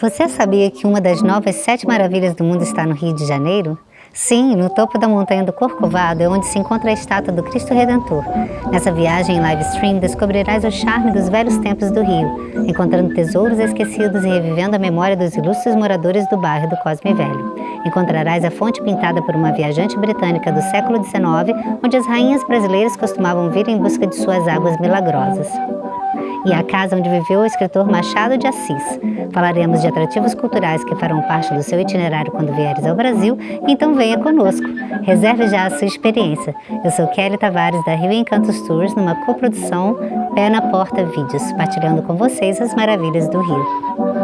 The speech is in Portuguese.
Você sabia que uma das novas sete maravilhas do mundo está no Rio de Janeiro? Sim, no topo da montanha do Corcovado é onde se encontra a estátua do Cristo Redentor. Nessa viagem em live stream descobrirás o charme dos velhos templos do Rio, encontrando tesouros esquecidos e revivendo a memória dos ilustres moradores do bairro do Cosme Velho. Encontrarás a fonte pintada por uma viajante britânica do século XIX, onde as rainhas brasileiras costumavam vir em busca de suas águas milagrosas e a casa onde viveu o escritor Machado de Assis. Falaremos de atrativos culturais que farão parte do seu itinerário quando vieres ao Brasil, então venha conosco. Reserve já a sua experiência. Eu sou Kelly Tavares da Rio Encantos Tours, numa coprodução Pé na Porta Vídeos, partilhando com vocês as maravilhas do Rio.